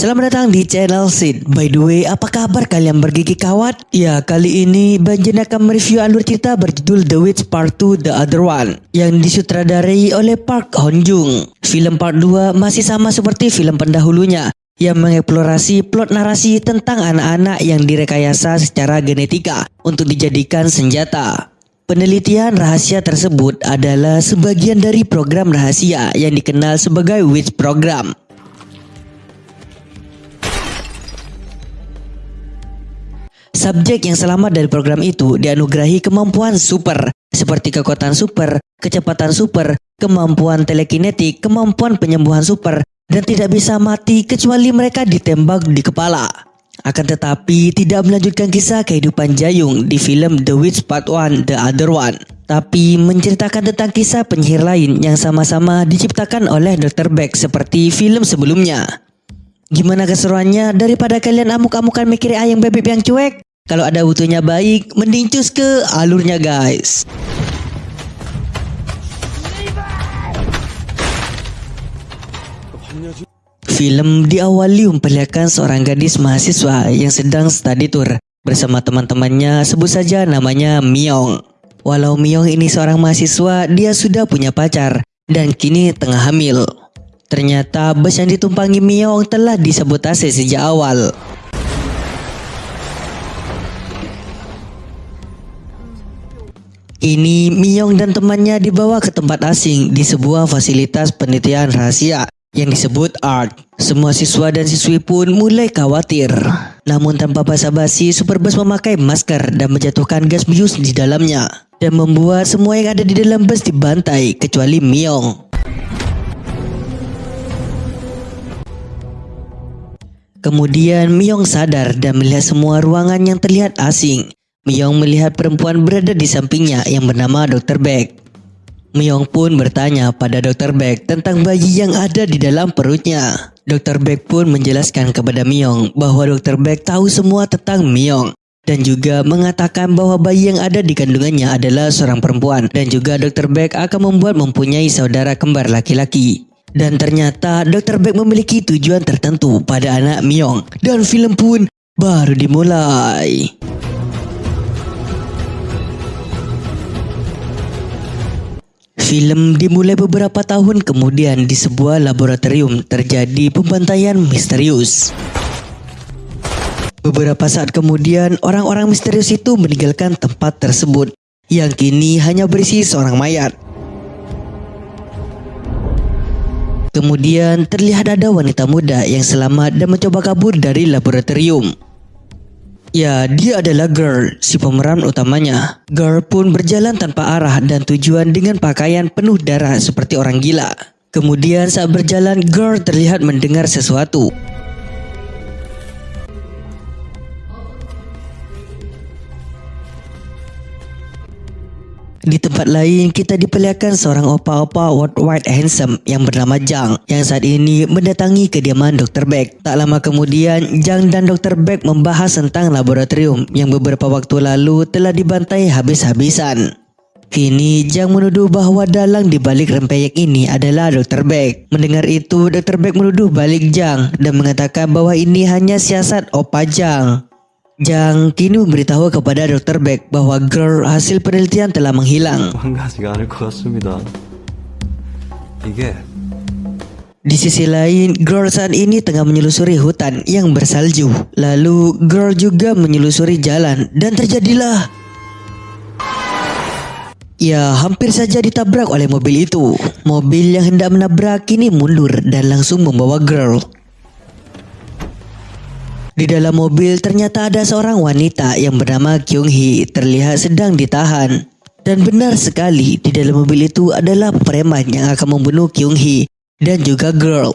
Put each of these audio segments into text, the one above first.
selamat datang di channel Sid. By the way, apa kabar kalian bergigi kawat? Ya, kali ini Banjen akan mereview alur cerita berjudul The Witch Part 2 The Other One yang disutradarai oleh Park Hon Jung. Film Part 2 masih sama seperti film pendahulunya yang mengeksplorasi plot narasi tentang anak-anak yang direkayasa secara genetika untuk dijadikan senjata. Penelitian rahasia tersebut adalah sebagian dari program rahasia yang dikenal sebagai Witch Program. Subjek yang selamat dari program itu dianugerahi kemampuan super seperti kekuatan super, kecepatan super, kemampuan telekinetik, kemampuan penyembuhan super, dan tidak bisa mati kecuali mereka ditembak di kepala. Akan tetapi tidak melanjutkan kisah kehidupan Jayung di film The Witch Part 1 The Other One. Tapi menceritakan tentang kisah penyihir lain yang sama-sama diciptakan oleh Dr. Beck seperti film sebelumnya. Gimana keseruannya daripada kalian amuk-amukan mikir ayam bebek yang cuek? Kalau ada butuhnya baik, mending cus ke alurnya guys. Film diawali memperlihatkan seorang gadis mahasiswa yang sedang study tour bersama teman-temannya sebut saja namanya Myong. Walau Myong ini seorang mahasiswa, dia sudah punya pacar dan kini tengah hamil. Ternyata bus yang ditumpangi Myong telah disabotase sejak awal. Ini Miyong dan temannya dibawa ke tempat asing di sebuah fasilitas penelitian rahasia yang disebut ART. Semua siswa dan siswi pun mulai khawatir. Namun tanpa basa-basi, Superbus memakai masker dan menjatuhkan gas bius di dalamnya dan membuat semua yang ada di dalam bus dibantai kecuali Miyong. Kemudian Miyong sadar dan melihat semua ruangan yang terlihat asing Myong melihat perempuan berada di sampingnya yang bernama Dr. Beck. Myong pun bertanya pada Dr. Beck tentang bayi yang ada di dalam perutnya. Dr. Beck pun menjelaskan kepada Myong bahwa Dr. Beck tahu semua tentang Myong dan juga mengatakan bahwa bayi yang ada di kandungannya adalah seorang perempuan dan juga Dr. Beck akan membuat mempunyai saudara kembar laki-laki. Dan ternyata Dr. Beck memiliki tujuan tertentu pada anak Myong dan film pun baru dimulai. Film dimulai beberapa tahun kemudian di sebuah laboratorium terjadi pembantaian misterius. Beberapa saat kemudian orang-orang misterius itu meninggalkan tempat tersebut yang kini hanya berisi seorang mayat. Kemudian terlihat ada wanita muda yang selamat dan mencoba kabur dari laboratorium. Ya, dia adalah Girl, si pemeran utamanya. Girl pun berjalan tanpa arah dan tujuan dengan pakaian penuh darah seperti orang gila. Kemudian saat berjalan, Girl terlihat mendengar sesuatu. Di tempat lain, kita diperlihatkan seorang opa-opa worldwide handsome yang bernama Jang yang saat ini mendatangi kediaman Dr. Beck. Tak lama kemudian, Jang dan Dr. Beck membahas tentang laboratorium yang beberapa waktu lalu telah dibantai habis-habisan. Kini Jang menuduh bahawa dalang di balik rempeyek ini adalah Dr. Beck. Mendengar itu, Dr. Beck menuduh balik Jang dan mengatakan bahwa ini hanya siasat Opa Jang. Jang kini memberitahu kepada Dr. Beck bahwa girl hasil penelitian telah menghilang. Di sisi lain, girl saat ini tengah menyelusuri hutan yang bersalju. Lalu, girl juga menyelusuri jalan dan terjadilah Ya, hampir saja ditabrak oleh mobil itu. Mobil yang hendak menabrak kini mundur dan langsung membawa girl di dalam mobil ternyata ada seorang wanita yang bernama Kyung Hee terlihat sedang ditahan. Dan benar sekali di dalam mobil itu adalah preman yang akan membunuh Kyung Hee dan juga Girl.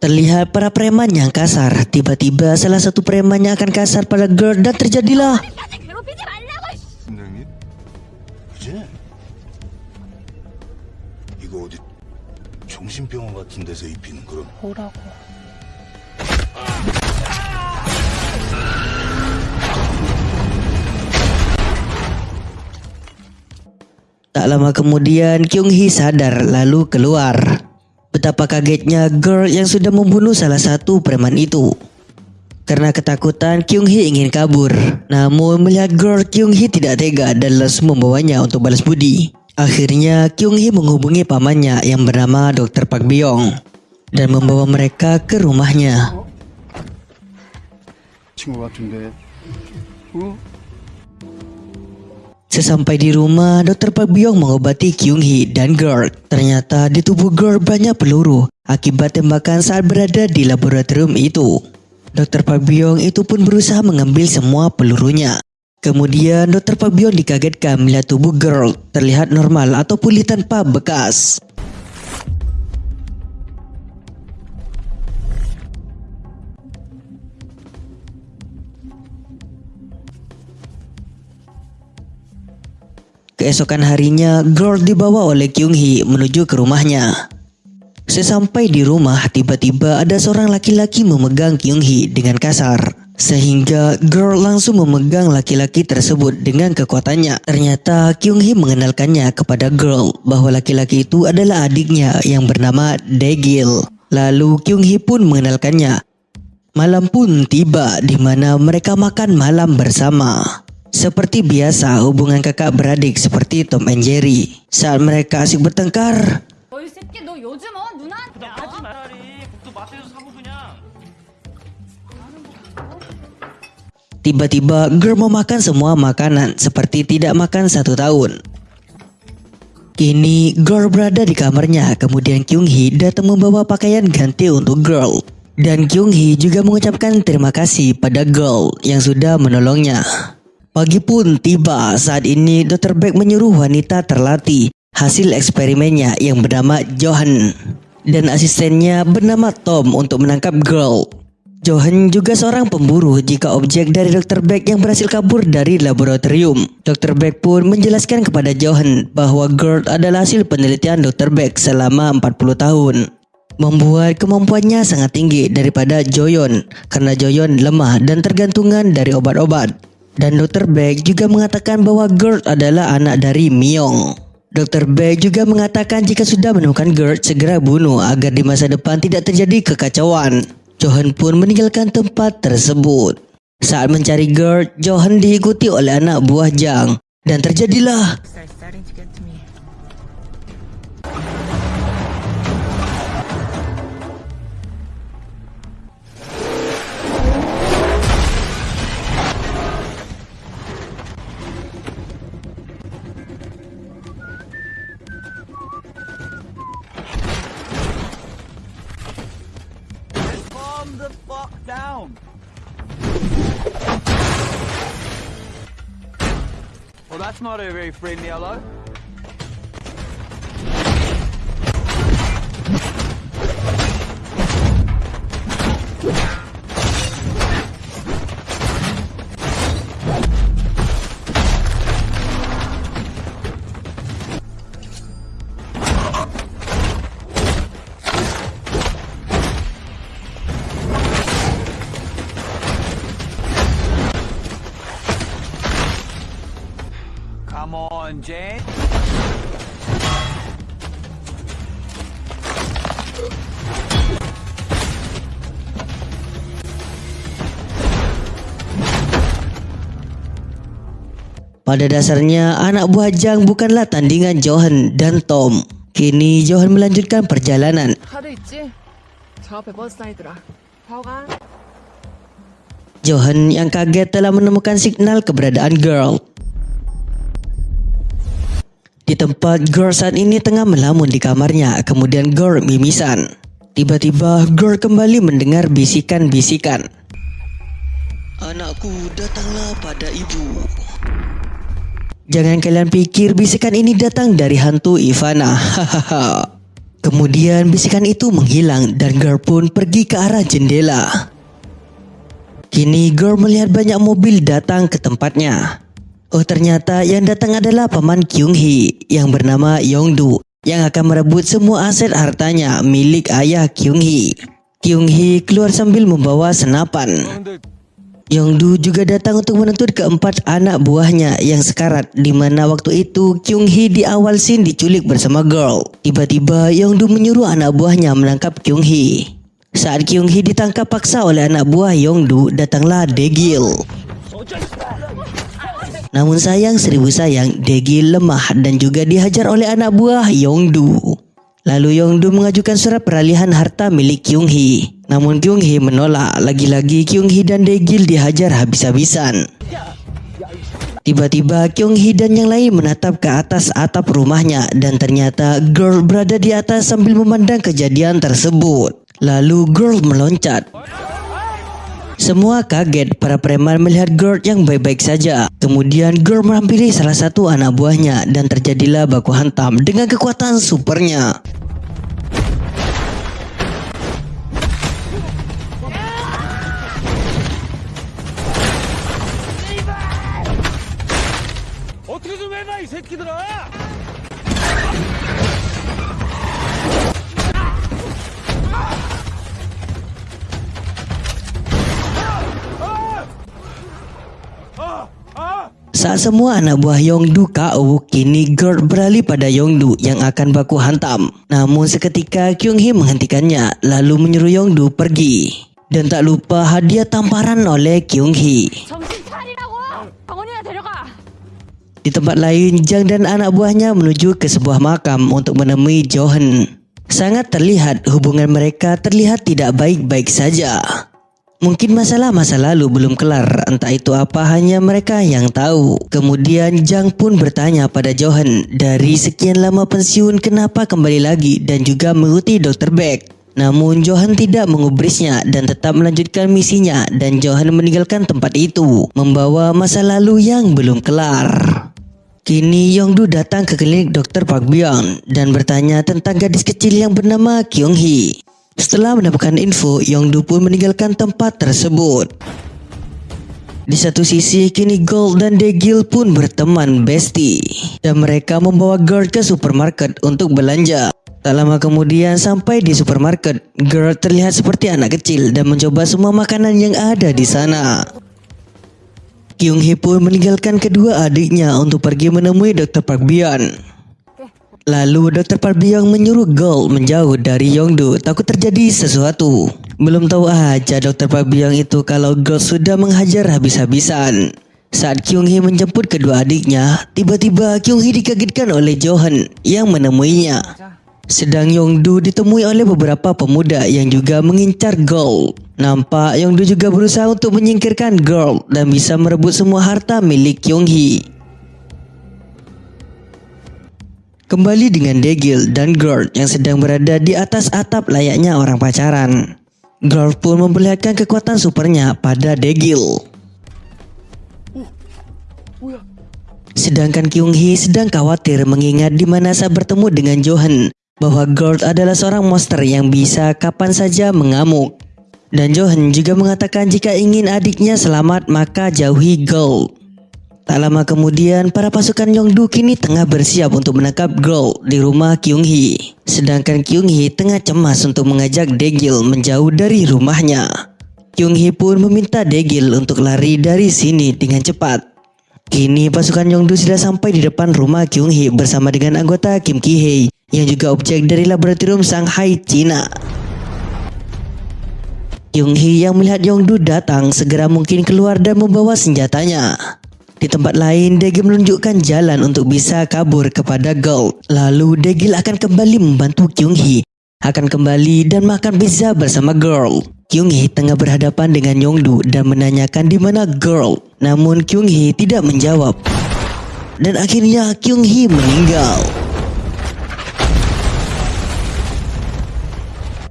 Terlihat para preman yang kasar. Tiba-tiba salah satu preman yang akan kasar pada Girl dan terjadilah. 정신병원 같은 데서 입히는 그런 뭐라고 Tak lama kemudian Kyung Hee sadar lalu keluar. Betapa kagetnya girl yang sudah membunuh salah satu preman itu. Karena ketakutan, Kyung Hee ingin kabur. Namun melihat girl Kyung Hee tidak tega dan langsung membawanya untuk balas budi. Akhirnya Kyung Hee menghubungi pamannya yang bernama Dr. Park Byung dan membawa mereka ke rumahnya. Sesampai di rumah, dokter Park Byung mengobati Kyung Hee dan Girl. Ternyata di tubuh Girl banyak peluru akibat tembakan saat berada di laboratorium itu. Dokter Park Byung itu pun berusaha mengambil semua pelurunya. Kemudian Dokter Park Byung dikagetkan melihat tubuh Girl terlihat normal atau pulih tanpa bekas. Keesokan harinya, Girl dibawa oleh Kyung Hee menuju ke rumahnya. Sesampai di rumah, tiba-tiba ada seorang laki-laki memegang Kyung Hee dengan kasar. Sehingga Girl langsung memegang laki-laki tersebut dengan kekuatannya. Ternyata Kyung Hee mengenalkannya kepada Girl bahwa laki-laki itu adalah adiknya yang bernama Daegil. Lalu Kyung Hee pun mengenalkannya. Malam pun tiba di mana mereka makan malam bersama. Seperti biasa, hubungan kakak beradik seperti Tom and Jerry. Saat mereka asik bertengkar, Tiba-tiba Girl makan semua makanan seperti tidak makan satu tahun. Kini Girl berada di kamarnya, kemudian Kyung Hee datang membawa pakaian ganti untuk Girl. Dan Kyung Hee juga mengucapkan terima kasih pada Girl yang sudah menolongnya. Pagi pun tiba, saat ini Dr. Beck menyuruh wanita terlatih hasil eksperimennya yang bernama Johan dan asistennya bernama Tom untuk menangkap Girl. Johan juga seorang pemburu jika objek dari Dr. Beck yang berhasil kabur dari laboratorium. Dr. Beck pun menjelaskan kepada Johan bahwa Girl adalah hasil penelitian Dr. Beck selama 40 tahun. Membuat kemampuannya sangat tinggi daripada Joyon karena Joyon lemah dan tergantungan dari obat-obat. Dan Dr. Beck juga mengatakan bahwa Gert adalah anak dari Myung. Dr. Beck juga mengatakan jika sudah menemukan Gert segera bunuh agar di masa depan tidak terjadi kekacauan. Johan pun meninggalkan tempat tersebut. Saat mencari Gert, Johan diikuti oleh anak buah Jang. Dan terjadilah not a very friendly hello Pada dasarnya, anak buah Jang bukanlah tandingan Johan dan Tom. Kini Johan melanjutkan perjalanan. Johan yang kaget telah menemukan signal keberadaan Girl. Di tempat Girl saat ini tengah melamun di kamarnya, kemudian Girl mimisan. Tiba-tiba Girl kembali mendengar bisikan-bisikan. Anakku datanglah pada ibu. Jangan kalian pikir bisikan ini datang dari hantu Ivana. Kemudian bisikan itu menghilang dan Girl pun pergi ke arah jendela. Kini Girl melihat banyak mobil datang ke tempatnya. Oh ternyata yang datang adalah paman Kyung Hee yang bernama Yongdu yang akan merebut semua aset hartanya milik ayah Kyung Hee. Kyung Hee keluar sambil membawa senapan. Yongdu juga datang untuk menuntut keempat anak buahnya yang sekarat di mana waktu itu Kyung Hee di awal scene diculik bersama girl. Tiba-tiba Yongdu menyuruh anak buahnya menangkap Kyung Hee. Saat Kyung Hee ditangkap paksa oleh anak buah Yongdu, datanglah Degil. Namun sayang seribu sayang, Degil lemah dan juga dihajar oleh anak buah Yongdu. Lalu Yongdu mengajukan surat peralihan harta milik Kyung Hee. Namun Kyung Hee menolak. Lagi-lagi Kyung Hee dan Degil dihajar habis-habisan. Tiba-tiba Kyung Hee dan yang lain menatap ke atas atap rumahnya dan ternyata girl berada di atas sambil memandang kejadian tersebut. Lalu girl meloncat. Semua kaget para preman melihat girl yang baik-baik saja. Kemudian girl menghampiri salah satu anak buahnya dan terjadilah baku hantam dengan kekuatan supernya. Saat semua anak buah Yongdu KO, kini Gerd beralih pada Yongdu yang akan baku hantam. Namun seketika Kyung Hee menghentikannya, lalu menyuruh Yongdu pergi. Dan tak lupa hadiah tamparan oleh Kyung Hee. Di tempat lain, Jang dan anak buahnya menuju ke sebuah makam untuk menemui Johan. Sangat terlihat hubungan mereka terlihat tidak baik-baik saja. Mungkin masalah masa lalu belum kelar, entah itu apa hanya mereka yang tahu. Kemudian Jang pun bertanya pada Johan, dari sekian lama pensiun kenapa kembali lagi dan juga mengikuti Dr. Beck. Namun Johan tidak mengubrisnya dan tetap melanjutkan misinya dan Johan meninggalkan tempat itu, membawa masa lalu yang belum kelar. Kini Yongdu datang ke klinik Dr. Park Byung dan bertanya tentang gadis kecil yang bernama Kyung Hee. Setelah mendapatkan info, Yongdu pun meninggalkan tempat tersebut. Di satu sisi, kini Gold dan Degil pun berteman bestie. Dan mereka membawa Girl ke supermarket untuk belanja. Tak lama kemudian sampai di supermarket, Girl terlihat seperti anak kecil dan mencoba semua makanan yang ada di sana. Kyung Hee pun meninggalkan kedua adiknya untuk pergi menemui Dr. Park Byung. Lalu Dr. Park Byung menyuruh Gold menjauh dari Yongdu takut terjadi sesuatu. Belum tahu aja Dr. Park Byung itu kalau Gold sudah menghajar habis-habisan. Saat Kyung Hee menjemput kedua adiknya, tiba-tiba Kyung Hee dikagetkan oleh Johan yang menemuinya. Sedang Yongdu ditemui oleh beberapa pemuda yang juga mengincar Gold. Nampak Yongdu juga berusaha untuk menyingkirkan Gold dan bisa merebut semua harta milik Kyung Hee. Kembali dengan Degil dan Gord yang sedang berada di atas atap layaknya orang pacaran. Gord pun memperlihatkan kekuatan supernya pada Degil. Sedangkan Kyung Hee sedang khawatir mengingat di mana saat bertemu dengan Johan bahwa Gord adalah seorang monster yang bisa kapan saja mengamuk. Dan Johan juga mengatakan jika ingin adiknya selamat maka jauhi Gold. Tak lama kemudian, para pasukan Yongdu kini tengah bersiap untuk menangkap Gold di rumah Kyung Hee. Sedangkan Kyung Hee tengah cemas untuk mengajak Degil menjauh dari rumahnya. Kyung Hee pun meminta Degil untuk lari dari sini dengan cepat. Kini pasukan Yongdu sudah sampai di depan rumah Kyung Hee bersama dengan anggota Kim Ki Hee yang juga objek dari laboratorium Shanghai, Cina. Kyung Hee yang melihat Yongdu datang segera mungkin keluar dan membawa senjatanya. Di tempat lain, Degil menunjukkan jalan untuk bisa kabur kepada Gold. Lalu Degil akan kembali membantu Kyung Hee. Akan kembali dan makan pizza bersama Girl. Kyung Hee tengah berhadapan dengan Yongdu dan menanyakan di mana Girl. Namun Kyung Hee tidak menjawab. Dan akhirnya Kyung Hee meninggal.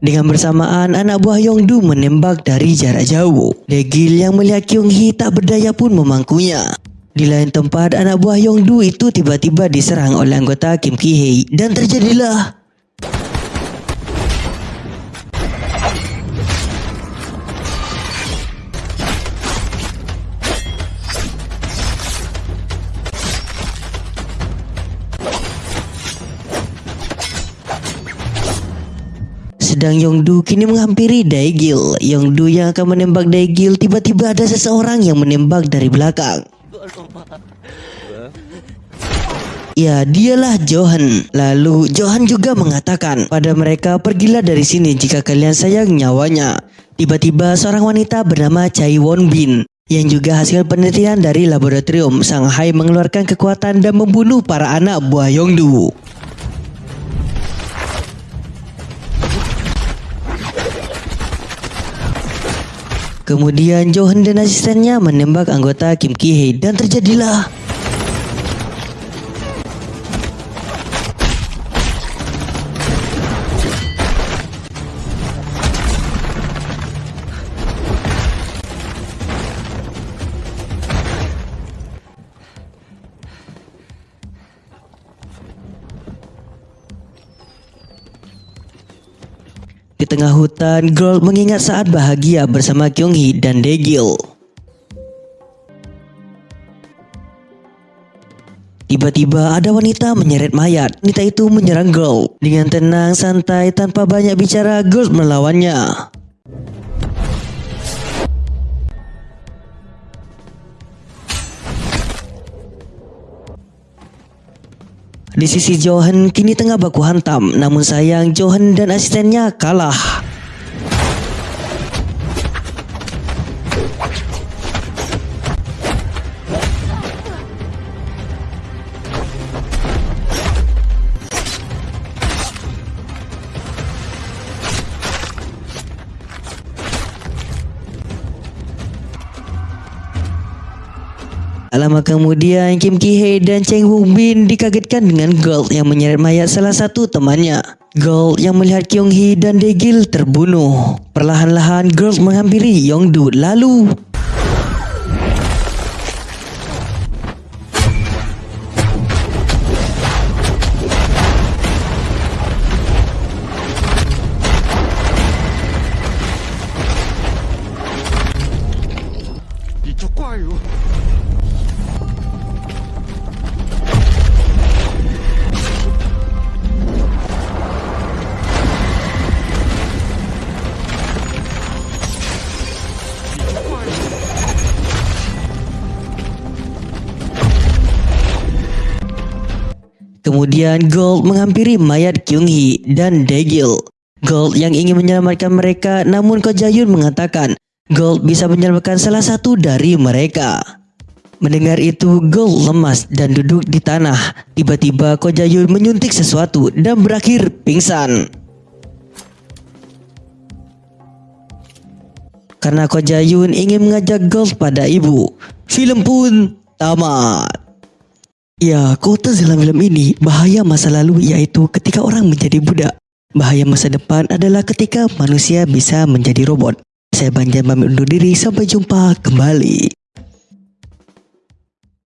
Dengan bersamaan, anak buah Yongdu menembak dari jarak jauh. Degil yang melihat Kyung Hee tak berdaya pun memangkunya. Di lain tempat, anak buah Yongdu itu tiba-tiba diserang oleh anggota Kim Ki Hee dan terjadilah sedang Yongdu kini menghampiri Daegil. Yongdu yang akan menembak Daegil tiba-tiba ada seseorang yang menembak dari belakang. Ya, dialah Johan. Lalu Johan juga mengatakan pada mereka pergilah dari sini jika kalian sayang nyawanya. Tiba-tiba seorang wanita bernama Chai Won Bin yang juga hasil penelitian dari laboratorium Shanghai mengeluarkan kekuatan dan membunuh para anak buah Yongdu. Kemudian Johan dan asistennya menembak anggota Kim Ki Hee dan terjadilah tengah hutan, Gold mengingat saat bahagia bersama Kyung Hee dan Daegil. Tiba-tiba ada wanita menyeret mayat. Wanita itu menyerang Gold. Dengan tenang, santai, tanpa banyak bicara, Gold melawannya. Di sisi Johan kini tengah baku hantam, namun sayang Johan dan asistennya kalah. Lama kemudian Kim Ki Hee dan Cheng Woo Bin dikagetkan dengan Gold yang menyeret mayat salah satu temannya. Gold yang melihat Kyung Hee dan Daegil terbunuh. Perlahan-lahan Gold menghampiri Yongdu lalu Kemudian Gold menghampiri mayat Kyung Hee dan Daegil. Gold yang ingin menyelamatkan mereka namun Ko Jayun mengatakan Gold bisa menyelamatkan salah satu dari mereka. Mendengar itu Gold lemas dan duduk di tanah. Tiba-tiba Ko Jayun menyuntik sesuatu dan berakhir pingsan. Karena Ko Jayun ingin mengajak Gold pada ibu. Film pun tamat. Ya, kota dalam film ini bahaya masa lalu yaitu ketika orang menjadi budak. Bahaya masa depan adalah ketika manusia bisa menjadi robot. Saya Banjar pamit undur diri, sampai jumpa kembali.